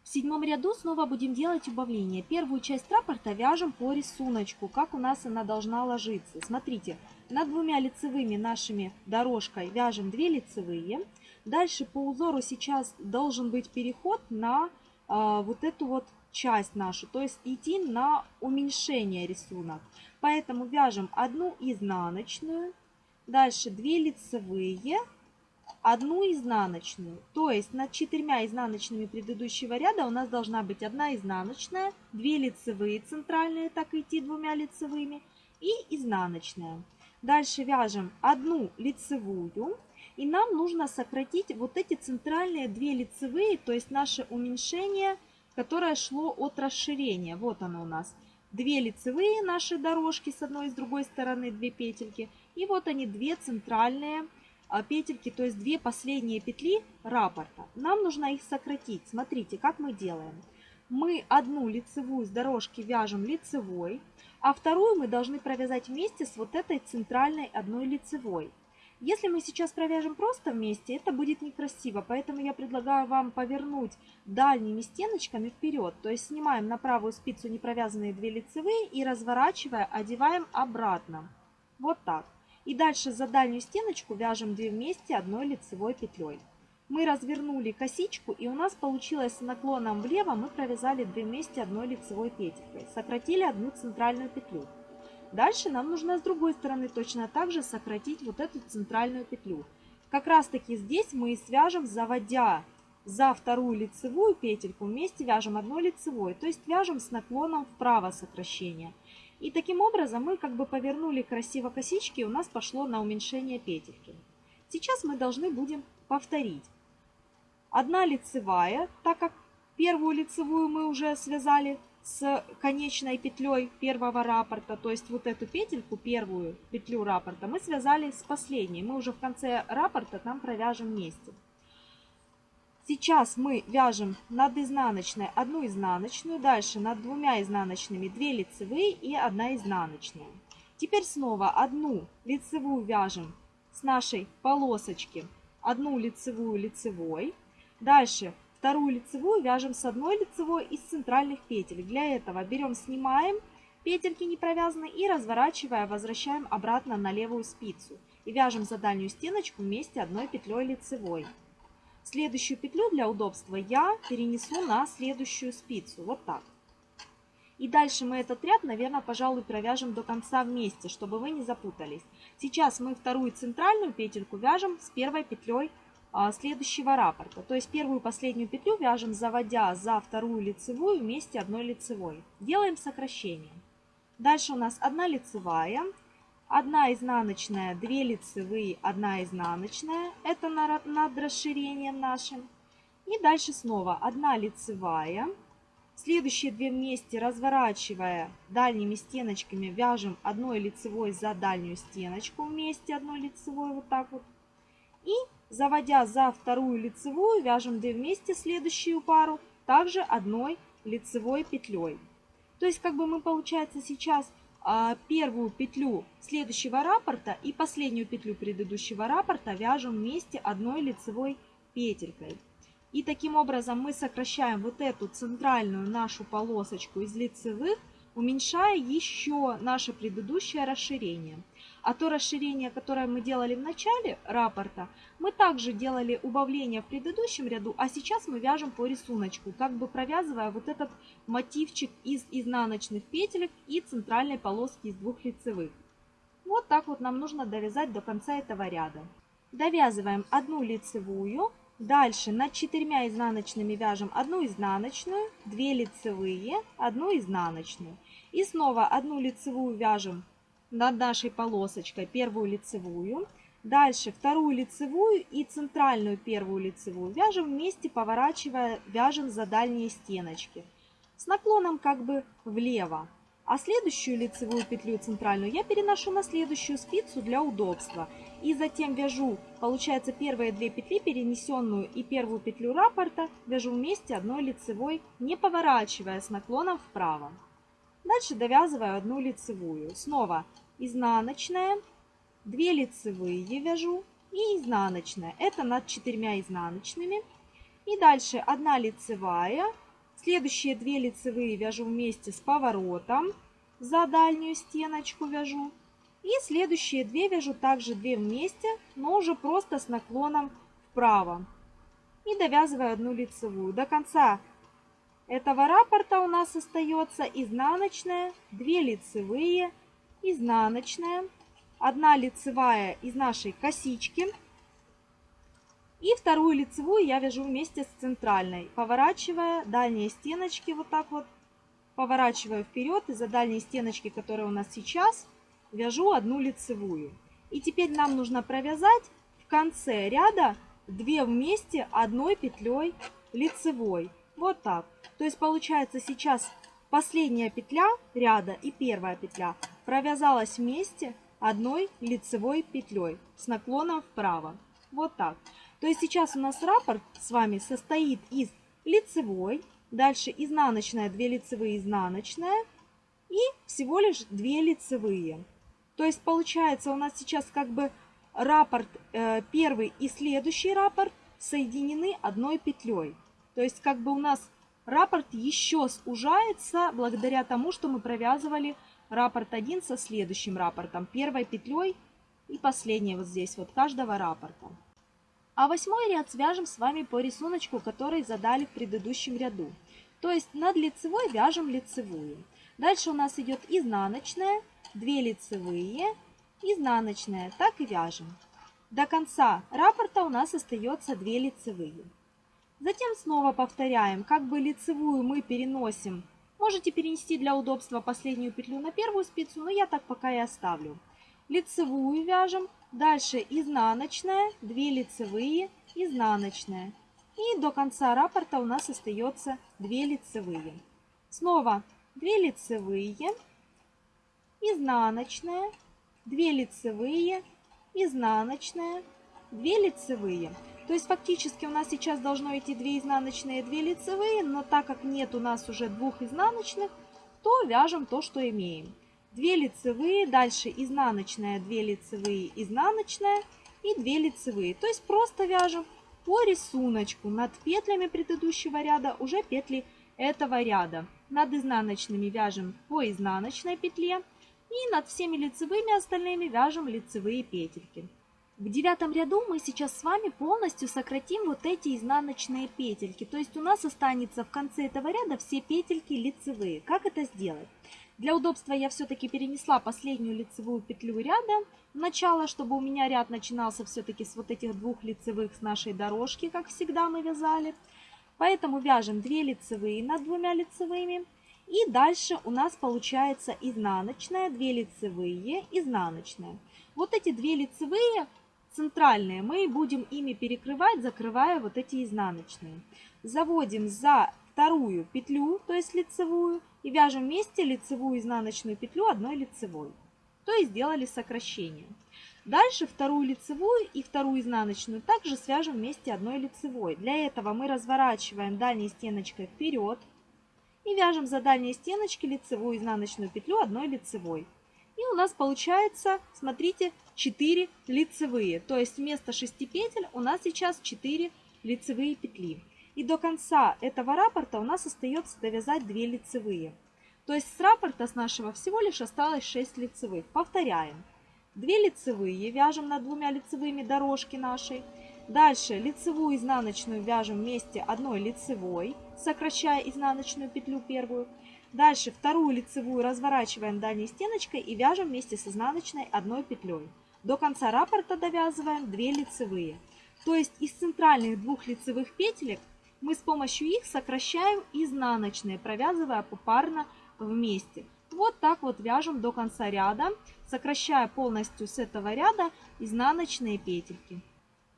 В седьмом ряду снова будем делать убавление. Первую часть раппорта вяжем по рисунку, как у нас она должна ложиться. Смотрите, над двумя лицевыми нашими дорожкой вяжем 2 лицевые. Дальше по узору сейчас должен быть переход на э, вот эту вот часть нашу, то есть идти на уменьшение рисунок. Поэтому вяжем одну изнаночную, дальше 2 лицевые, одну изнаночную. То есть над четырьмя изнаночными предыдущего ряда у нас должна быть одна изнаночная, 2 лицевые центральные, так идти двумя лицевыми, и изнаночная. Дальше вяжем одну лицевую, и нам нужно сократить вот эти центральные 2 лицевые, то есть наше уменьшение – которое шло от расширения. Вот оно у нас. Две лицевые наши дорожки с одной и с другой стороны, две петельки. И вот они, две центральные а, петельки, то есть две последние петли раппорта. Нам нужно их сократить. Смотрите, как мы делаем. Мы одну лицевую с дорожки вяжем лицевой, а вторую мы должны провязать вместе с вот этой центральной одной лицевой. Если мы сейчас провяжем просто вместе, это будет некрасиво, поэтому я предлагаю вам повернуть дальними стеночками вперед. То есть снимаем на правую спицу непровязанные 2 лицевые и разворачивая, одеваем обратно. Вот так. И дальше за дальнюю стеночку вяжем 2 вместе одной лицевой петлей. Мы развернули косичку и у нас получилось с наклоном влево мы провязали 2 вместе одной лицевой петелькой. Сократили одну центральную петлю. Дальше нам нужно с другой стороны точно так же сократить вот эту центральную петлю. Как раз таки здесь мы и свяжем, заводя за вторую лицевую петельку, вместе вяжем одной лицевой, то есть вяжем с наклоном вправо сокращение. И таким образом мы как бы повернули красиво косички, и у нас пошло на уменьшение петельки. Сейчас мы должны будем повторить. Одна лицевая, так как первую лицевую мы уже связали с конечной петлей первого раппорта, то есть вот эту петельку, первую петлю раппорта, мы связали с последней. Мы уже в конце раппорта там провяжем вместе. Сейчас мы вяжем над изнаночной одну изнаночную, дальше над двумя изнаночными 2 лицевые и 1 изнаночная. Теперь снова одну лицевую вяжем с нашей полосочки, одну лицевую лицевой. Дальше Вторую лицевую вяжем с одной лицевой из центральных петель. Для этого берем, снимаем петельки не провязанные и разворачивая, возвращаем обратно на левую спицу. и вяжем за дальнюю стеночку вместе одной петлей лицевой. Следующую петлю для удобства я перенесу на следующую спицу, вот так. И дальше мы этот ряд, наверное, пожалуй, провяжем до конца вместе, чтобы вы не запутались. Сейчас мы вторую центральную петельку вяжем с первой петлей а, следующего раппорта. То есть первую последнюю петлю вяжем, заводя за вторую лицевую вместе одной лицевой. Делаем сокращение. Дальше у нас одна лицевая, одна изнаночная, две лицевые, одна изнаночная. Это над расширением нашим. И дальше снова одна лицевая. Следующие две вместе разворачивая дальними стеночками вяжем одной лицевой за дальнюю стеночку вместе одной лицевой вот так вот. И заводя за вторую лицевую вяжем две вместе следующую пару также одной лицевой петлей. То есть как бы мы получается сейчас первую петлю следующего раппорта и последнюю петлю предыдущего раппорта вяжем вместе одной лицевой петелькой. И таким образом мы сокращаем вот эту центральную нашу полосочку из лицевых, уменьшая еще наше предыдущее расширение. А то расширение, которое мы делали в начале раппорта, мы также делали убавление в предыдущем ряду, а сейчас мы вяжем по рисунку, как бы провязывая вот этот мотивчик из изнаночных петелек и центральной полоски из двух лицевых. Вот так вот нам нужно довязать до конца этого ряда. Довязываем одну лицевую, дальше над четырьмя изнаночными вяжем одну изнаночную, две лицевые, одну изнаночную. И снова одну лицевую вяжем над нашей полосочкой первую лицевую. Дальше вторую лицевую и центральную первую лицевую вяжем вместе, поворачивая, вяжем за дальние стеночки. С наклоном как бы влево. А следующую лицевую петлю центральную я переношу на следующую спицу для удобства. И затем вяжу, получается, первые две петли, перенесенную и первую петлю раппорта, вяжу вместе одной лицевой, не поворачивая с наклоном вправо. Дальше довязываю одну лицевую. Снова изнаночная, 2 лицевые вяжу и изнаночная. Это над четырьмя изнаночными. И дальше 1 лицевая. Следующие 2 лицевые вяжу вместе с поворотом. За дальнюю стеночку вяжу. И следующие 2 вяжу также 2 вместе, но уже просто с наклоном вправо. И довязываю одну лицевую. До конца этого раппорта у нас остается изнаночная, 2 лицевые, изнаночная, одна лицевая из нашей косички. И вторую лицевую я вяжу вместе с центральной, поворачивая дальние стеночки вот так вот, поворачиваю вперед и за дальние стеночки, которые у нас сейчас, вяжу одну лицевую. И теперь нам нужно провязать в конце ряда 2 вместе одной петлей лицевой. Вот так. То есть получается сейчас последняя петля ряда и первая петля провязалась вместе одной лицевой петлей с наклоном вправо. Вот так. То есть сейчас у нас раппорт с вами состоит из лицевой, дальше изнаночная, 2 лицевые, изнаночная и всего лишь 2 лицевые. То есть получается у нас сейчас как бы раппорт э, первый и следующий раппорт соединены одной петлей. То есть как бы у нас раппорт еще сужается благодаря тому, что мы провязывали раппорт 1 со следующим раппортом, первой петлей и последней вот здесь вот каждого раппорта. А восьмой ряд свяжем с вами по рисунку, который задали в предыдущем ряду. То есть над лицевой вяжем лицевую. Дальше у нас идет изнаночная, 2 лицевые, изнаночная, так и вяжем. До конца раппорта у нас остается 2 лицевые. Затем снова повторяем, как бы лицевую мы переносим Можете перенести для удобства последнюю петлю на первую спицу, но я так пока и оставлю. Лицевую вяжем, дальше изнаночная, 2 лицевые, изнаночная. И до конца раппорта у нас остается 2 лицевые. Снова 2 лицевые, изнаночная, 2 лицевые, изнаночная, 2 лицевые. То есть фактически у нас сейчас должно идти 2 изнаночные и 2 лицевые, но так как нет у нас уже двух изнаночных, то вяжем то, что имеем. 2 лицевые, дальше изнаночная, 2 лицевые, изнаночная и 2 лицевые. То есть просто вяжем по рисунку над петлями предыдущего ряда уже петли этого ряда. Над изнаночными вяжем по изнаночной петле, И над всеми лицевыми остальными вяжем лицевые петельки. В девятом ряду мы сейчас с вами полностью сократим вот эти изнаночные петельки. То есть у нас останется в конце этого ряда все петельки лицевые. Как это сделать? Для удобства я все-таки перенесла последнюю лицевую петлю ряда в начало, чтобы у меня ряд начинался все-таки с вот этих двух лицевых с нашей дорожки, как всегда мы вязали. Поэтому вяжем 2 лицевые над двумя лицевыми. И дальше у нас получается изнаночная, 2 лицевые, изнаночная. Вот эти две лицевые центральные мы будем ими перекрывать, закрывая вот эти изнаночные. Заводим за вторую петлю, то есть лицевую, и вяжем вместе лицевую изнаночную петлю одной лицевой. То есть сделали сокращение. Дальше вторую лицевую и вторую изнаночную также свяжем вместе одной лицевой. Для этого мы разворачиваем дальней стеночкой вперед и вяжем за дальние стеночки лицевую изнаночную петлю одной лицевой. И у нас получается, смотрите, 4 лицевые. То есть вместо 6 петель у нас сейчас 4 лицевые петли. И до конца этого раппорта у нас остается довязать 2 лицевые. То есть с раппорта с нашего всего лишь осталось 6 лицевых. Повторяем. 2 лицевые вяжем над двумя лицевыми дорожки нашей. Дальше лицевую изнаночную вяжем вместе одной лицевой, сокращая изнаночную петлю первую. Дальше вторую лицевую разворачиваем дальней стеночкой и вяжем вместе с изнаночной одной петлей. До конца раппорта довязываем 2 лицевые. То есть из центральных двух лицевых петелек мы с помощью их сокращаем изнаночные, провязывая попарно вместе. Вот так вот вяжем до конца ряда, сокращая полностью с этого ряда изнаночные петельки.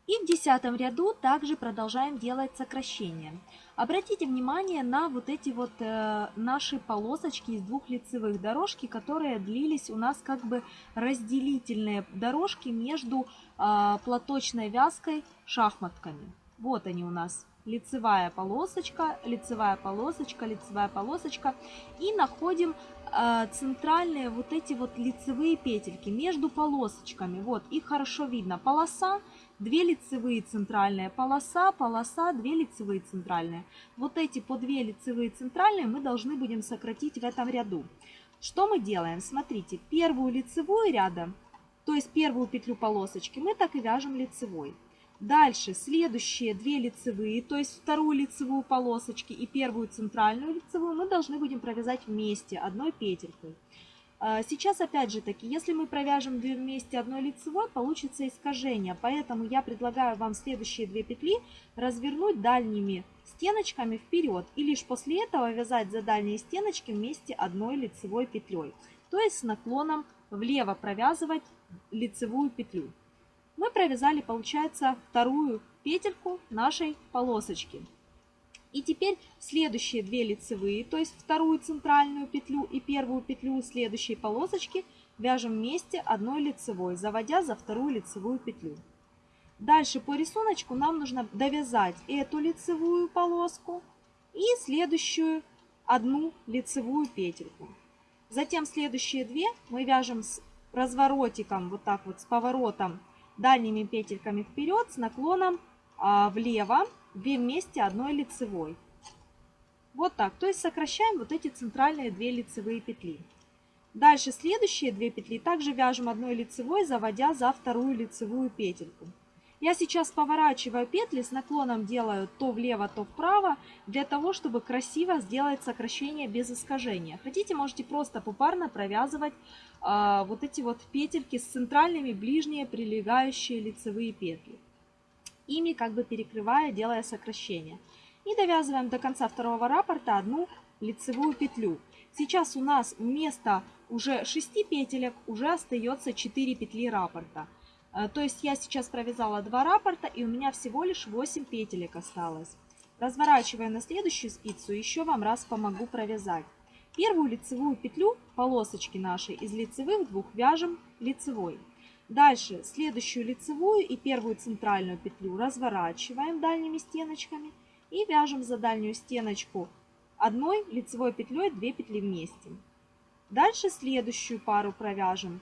И в десятом ряду также продолжаем делать сокращения. Обратите внимание на вот эти вот э, наши полосочки из двух лицевых дорожки, которые длились у нас как бы разделительные дорожки между э, платочной вязкой шахматками. Вот они у нас лицевая полосочка, лицевая полосочка, лицевая полосочка. И находим э, центральные вот эти вот лицевые петельки между полосочками. Вот, их хорошо видно. Полоса 2 лицевые центральные полоса, полоса, 2 лицевые центральные. Вот эти по 2 лицевые центральные мы должны будем сократить в этом ряду. Что мы делаем? Смотрите, первую лицевую ряда, то есть первую петлю полосочки, мы так и вяжем лицевой. Дальше следующие 2 лицевые, то есть вторую лицевую полосочки и первую центральную лицевую мы должны будем провязать вместе одной петелькой. А, сейчас, опять же таки, если мы провяжем две вместе одной лицевой, получится искажение. Поэтому я предлагаю вам следующие две петли развернуть дальними стеночками вперед. И лишь после этого вязать за дальние стеночки вместе одной лицевой петлей. То есть с наклоном влево провязывать лицевую петлю. Мы провязали, получается, вторую петельку нашей полосочки. И теперь следующие две лицевые, то есть вторую центральную петлю и первую петлю следующей полосочки вяжем вместе одной лицевой, заводя за вторую лицевую петлю. Дальше по рисунку нам нужно довязать эту лицевую полоску и следующую одну лицевую петельку. Затем следующие две мы вяжем с разворотиком, вот так вот с поворотом дальними петельками вперед с наклоном а, влево 2 вместе одной лицевой. Вот так. То есть сокращаем вот эти центральные 2 лицевые петли. Дальше следующие 2 петли также вяжем одной лицевой, заводя за вторую лицевую петельку. Я сейчас поворачиваю петли, с наклоном делаю то влево, то вправо, для того, чтобы красиво сделать сокращение без искажения. Хотите, можете просто попарно провязывать а, вот эти вот петельки с центральными ближние прилегающие лицевые петли ими как бы перекрывая, делая сокращение. И довязываем до конца второго раппорта одну лицевую петлю. Сейчас у нас вместо уже 6 петелек уже остается 4 петли раппорта. Э, то есть я сейчас провязала 2 раппорта и у меня всего лишь 8 петелек осталось. Разворачивая на следующую спицу, еще вам раз помогу провязать. Первую лицевую петлю полосочки нашей из лицевых двух вяжем лицевой. Дальше следующую лицевую и первую центральную петлю разворачиваем дальними стеночками и вяжем за дальнюю стеночку одной лицевой петлей 2 петли вместе. Дальше следующую пару провяжем.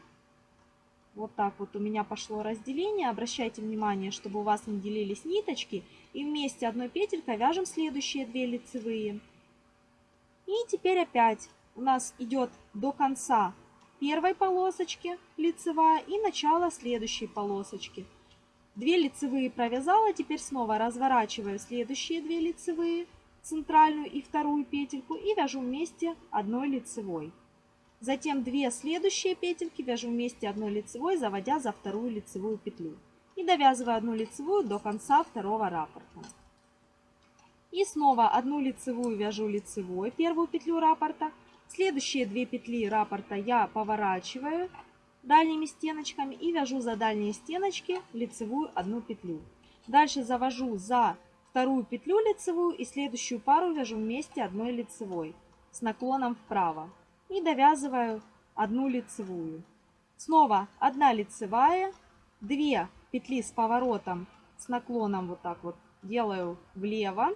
Вот так вот у меня пошло разделение. Обращайте внимание, чтобы у вас не делились ниточки. И вместе одной петелькой вяжем следующие две лицевые. И теперь опять у нас идет до конца первой полосочки лицевая и начало следующей полосочки. Две лицевые провязала, теперь снова разворачиваю следующие две лицевые, центральную и вторую петельку и вяжу вместе одной лицевой. Затем две следующие петельки вяжу вместе одной лицевой, заводя за вторую лицевую петлю. И довязываю одну лицевую до конца второго раппорта. И снова одну лицевую вяжу лицевой, первую петлю раппорта. Следующие две петли раппорта я поворачиваю дальними стеночками и вяжу за дальние стеночки лицевую одну петлю. Дальше завожу за вторую петлю лицевую и следующую пару вяжу вместе одной лицевой с наклоном вправо. И довязываю одну лицевую. Снова одна лицевая, две петли с поворотом, с наклоном вот так вот делаю влево,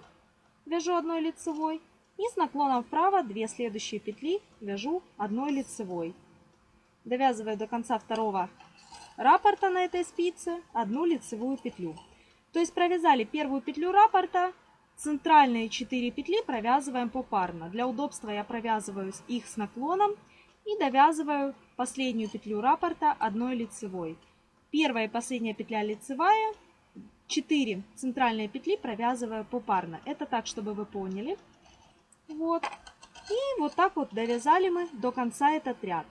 вяжу одной лицевой и с наклоном вправо 2 следующие петли вяжу одной лицевой. Довязываю до конца второго раппорта на этой спице одну лицевую петлю. То есть провязали первую петлю раппорта, центральные 4 петли провязываем попарно. Для удобства я провязываю их с наклоном и довязываю последнюю петлю раппорта одной лицевой. Первая и последняя петля лицевая, 4 центральные петли провязываю попарно. Это так, чтобы вы поняли. Вот. И вот так вот довязали мы до конца этот ряд.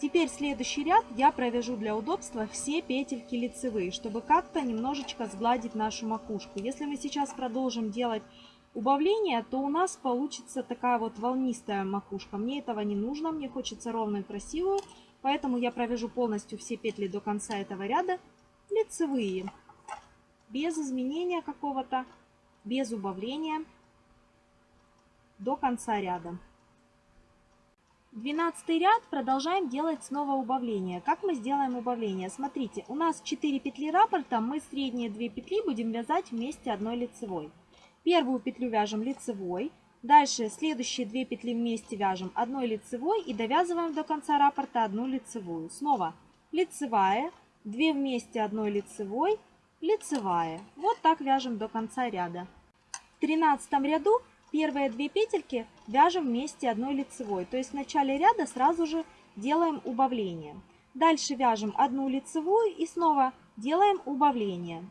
Теперь следующий ряд я провяжу для удобства все петельки лицевые, чтобы как-то немножечко сгладить нашу макушку. Если мы сейчас продолжим делать убавление, то у нас получится такая вот волнистая макушка. Мне этого не нужно, мне хочется ровную красивую. Поэтому я провяжу полностью все петли до конца этого ряда лицевые без изменения какого-то, без убавления до конца ряда. 12 ряд продолжаем делать снова убавление. Как мы сделаем убавление? Смотрите, у нас 4 петли раппорта, мы средние 2 петли будем вязать вместе одной лицевой. Первую петлю вяжем лицевой, дальше следующие 2 петли вместе вяжем одной лицевой и довязываем до конца раппорта одну лицевую. Снова лицевая, 2 вместе одной лицевой, лицевая. Вот так вяжем до конца ряда. В 13 ряду первые две петельки вяжем вместе одной лицевой. То есть в начале ряда сразу же делаем убавление. Дальше вяжем одну лицевую и снова делаем убавление.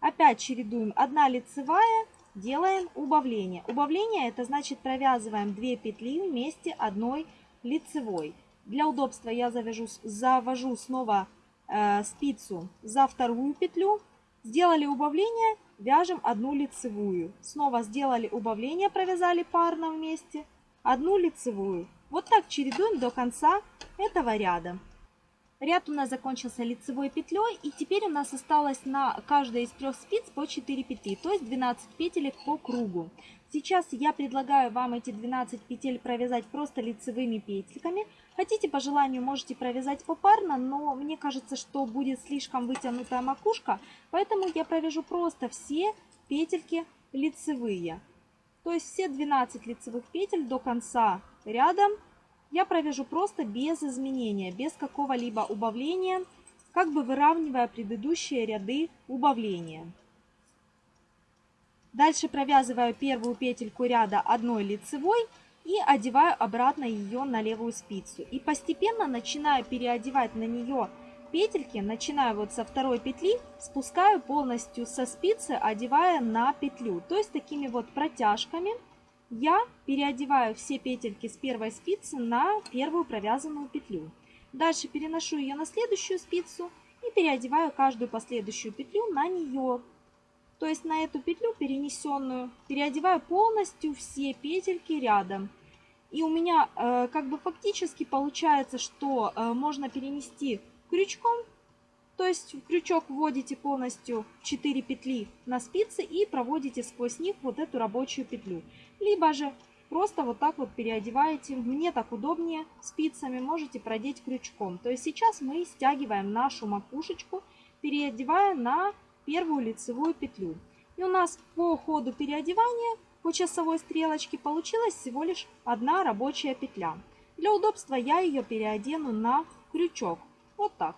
Опять чередуем одна лицевая, делаем убавление. Убавление это значит провязываем 2 петли вместе одной лицевой. Для удобства я завяжу, завожу снова э, спицу за вторую петлю Сделали убавление, вяжем одну лицевую. Снова сделали убавление, провязали парно вместе, одну лицевую. Вот так чередуем до конца этого ряда. Ряд у нас закончился лицевой петлей, и теперь у нас осталось на каждой из трех спиц по 4 петли, то есть 12 петелек по кругу. Сейчас я предлагаю вам эти 12 петель провязать просто лицевыми петельками. Хотите, по желанию, можете провязать попарно, но мне кажется, что будет слишком вытянутая макушка, поэтому я провяжу просто все петельки лицевые. То есть все 12 лицевых петель до конца ряда я провяжу просто без изменения, без какого-либо убавления, как бы выравнивая предыдущие ряды убавления. Дальше провязываю первую петельку ряда одной лицевой и одеваю обратно ее на левую спицу. И постепенно начинаю переодевать на нее петельки, начинаю вот со второй петли, спускаю полностью со спицы, одевая на петлю. То есть такими вот протяжками я переодеваю все петельки с первой спицы на первую провязанную петлю. Дальше переношу ее на следующую спицу и переодеваю каждую последующую петлю на нее. То есть на эту петлю перенесенную переодеваю полностью все петельки рядом. И у меня э, как бы фактически получается, что э, можно перенести крючком. То есть в крючок вводите полностью 4 петли на спицы и проводите сквозь них вот эту рабочую петлю. Либо же просто вот так вот переодеваете. Мне так удобнее спицами, можете продеть крючком. То есть сейчас мы стягиваем нашу макушечку, переодевая на первую лицевую петлю. И у нас по ходу переодевания по часовой стрелочке получилась всего лишь одна рабочая петля. Для удобства я ее переодену на крючок. Вот так.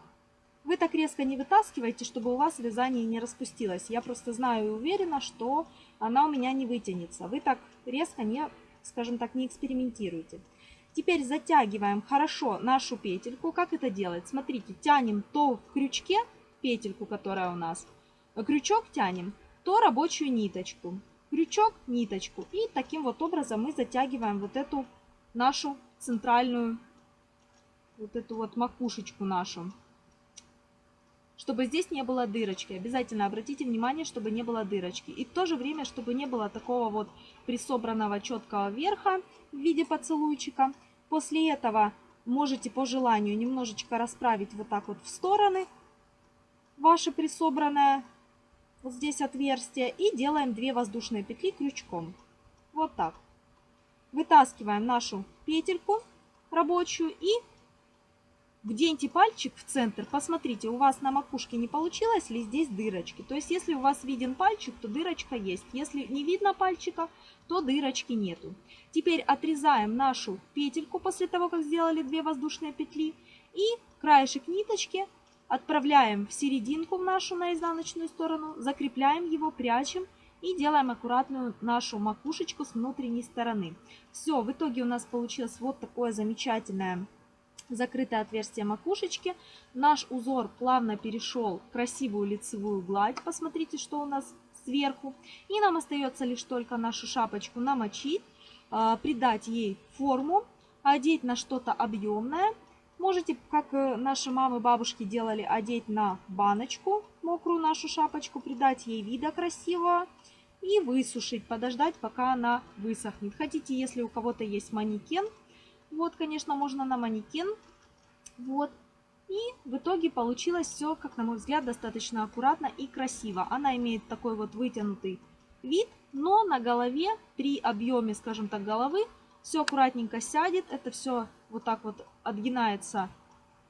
Вы так резко не вытаскивайте, чтобы у вас вязание не распустилось. Я просто знаю и уверена, что она у меня не вытянется. Вы так резко не, скажем так, не экспериментируйте. Теперь затягиваем хорошо нашу петельку. Как это делать? Смотрите, тянем то в крючке петельку, которая у нас, крючок тянем, то рабочую ниточку. Крючок, ниточку. И таким вот образом мы затягиваем вот эту нашу центральную, вот эту вот макушечку нашу. Чтобы здесь не было дырочки. Обязательно обратите внимание, чтобы не было дырочки. И в то же время, чтобы не было такого вот присобранного четкого верха в виде поцелуйчика. После этого можете по желанию немножечко расправить вот так вот в стороны ваше присобранное вот здесь отверстие и делаем 2 воздушные петли крючком. Вот так. Вытаскиваем нашу петельку рабочую и вденьте пальчик в центр. Посмотрите, у вас на макушке не получилось ли здесь дырочки. То есть, если у вас виден пальчик, то дырочка есть. Если не видно пальчика, то дырочки нету. Теперь отрезаем нашу петельку после того, как сделали 2 воздушные петли. И краешек ниточки Отправляем в серединку в нашу на изнаночную сторону, закрепляем его, прячем и делаем аккуратную нашу макушечку с внутренней стороны. Все, в итоге у нас получилось вот такое замечательное закрытое отверстие макушечки. Наш узор плавно перешел в красивую лицевую гладь. Посмотрите, что у нас сверху. И нам остается лишь только нашу шапочку намочить, а, придать ей форму, одеть на что-то объемное Можете, как э, наши мамы, бабушки делали, одеть на баночку мокрую нашу шапочку, придать ей вида красивого и высушить, подождать, пока она высохнет. Хотите, если у кого-то есть манекен, вот, конечно, можно на манекен. Вот. И в итоге получилось все, как на мой взгляд, достаточно аккуратно и красиво. Она имеет такой вот вытянутый вид, но на голове при объеме, скажем так, головы все аккуратненько сядет. Это все вот так вот отгинается,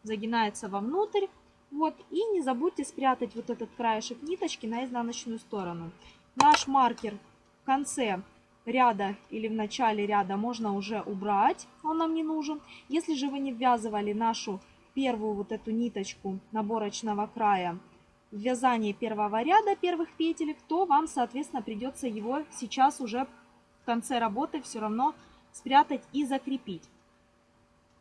загинается вовнутрь. Вот, и не забудьте спрятать вот этот краешек ниточки на изнаночную сторону. Наш маркер в конце ряда или в начале ряда можно уже убрать, он нам не нужен. Если же вы не ввязывали нашу первую вот эту ниточку наборочного края в вязании первого ряда первых петелек, то вам, соответственно, придется его сейчас уже в конце работы все равно спрятать и закрепить.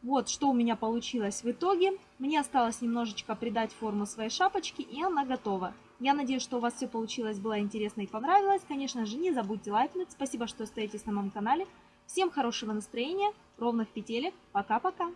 Вот что у меня получилось в итоге. Мне осталось немножечко придать форму своей шапочки, и она готова. Я надеюсь, что у вас все получилось, было интересно и понравилось. Конечно же, не забудьте лайкнуть. Спасибо, что остаетесь на моем канале. Всем хорошего настроения, ровных петелек. Пока-пока.